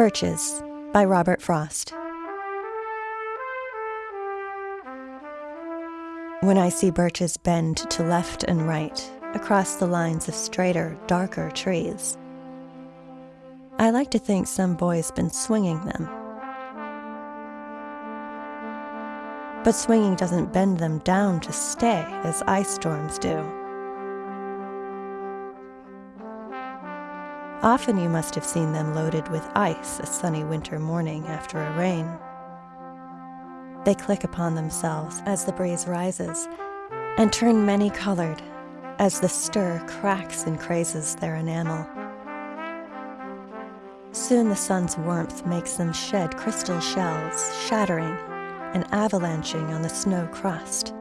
Birches by Robert Frost. When I see birches bend to left and right across the lines of straighter, darker trees, I like to think some boy's been swinging them. But swinging doesn't bend them down to stay as ice storms do. Often you must have seen them loaded with ice a sunny winter morning after a rain. They click upon themselves as the breeze rises and turn many colored as the stir cracks and crazes their enamel. Soon the sun's warmth makes them shed crystal shells, shattering and avalanching on the snow crust.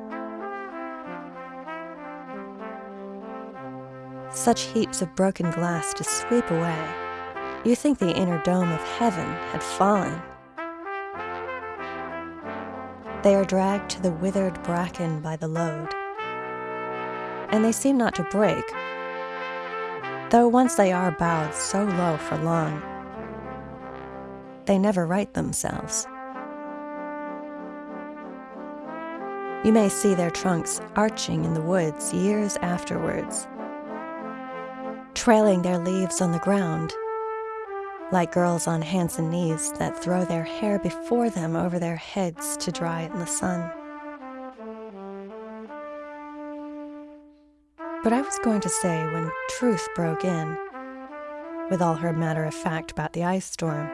Such heaps of broken glass to sweep away. You think the inner dome of heaven had fallen. They are dragged to the withered bracken by the load. And they seem not to break, though once they are bowed so low for long, they never right themselves. You may see their trunks arching in the woods years afterwards, trailing their leaves on the ground, like girls on hands and knees that throw their hair before them over their heads to dry in the sun. But I was going to say when truth broke in, with all her matter of fact about the ice storm,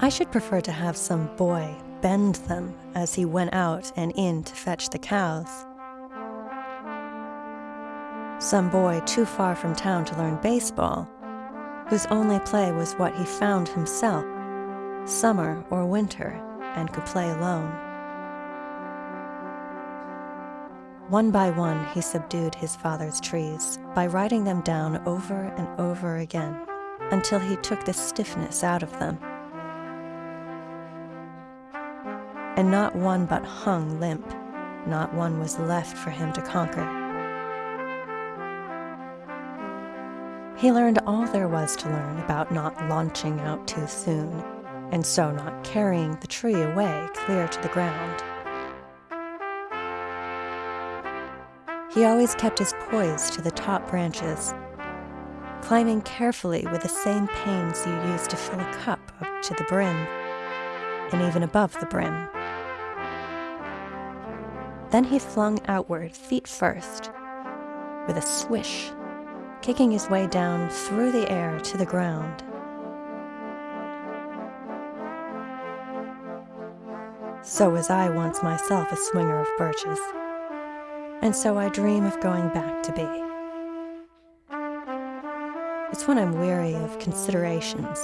I should prefer to have some boy bend them as he went out and in to fetch the cows. Some boy too far from town to learn baseball, whose only play was what he found himself, summer or winter, and could play alone. One by one, he subdued his father's trees by writing them down over and over again until he took the stiffness out of them and not one but hung limp, not one was left for him to conquer. He learned all there was to learn about not launching out too soon, and so not carrying the tree away clear to the ground. He always kept his poise to the top branches, climbing carefully with the same pains you use to fill a cup up to the brim, and even above the brim. Then he flung outward, feet first, with a swish, kicking his way down through the air to the ground. So was I once myself a swinger of birches, and so I dream of going back to be. It's when I'm weary of considerations,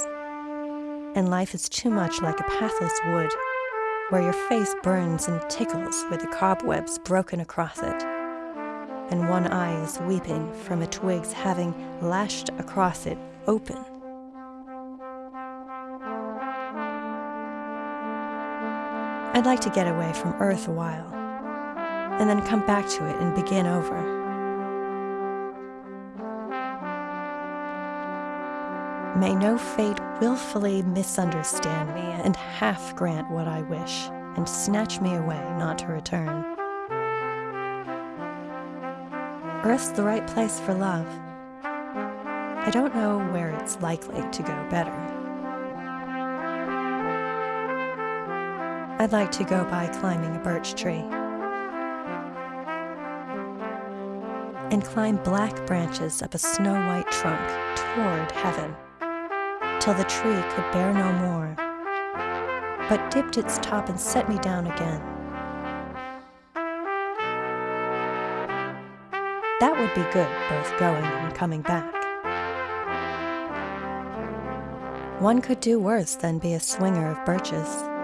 and life is too much like a pathless wood where your face burns and tickles with the cobwebs broken across it, and one eye is weeping from a twig's having lashed across it open. I'd like to get away from Earth a while, and then come back to it and begin over. May no fate willfully misunderstand me and half grant what I wish, and snatch me away not to return. Earth's the right place for love. I don't know where it's likely to go better. I'd like to go by climbing a birch tree. And climb black branches up a snow-white trunk toward heaven till the tree could bear no more, but dipped its top and set me down again. Would be good, both going and coming back. One could do worse than be a swinger of birches.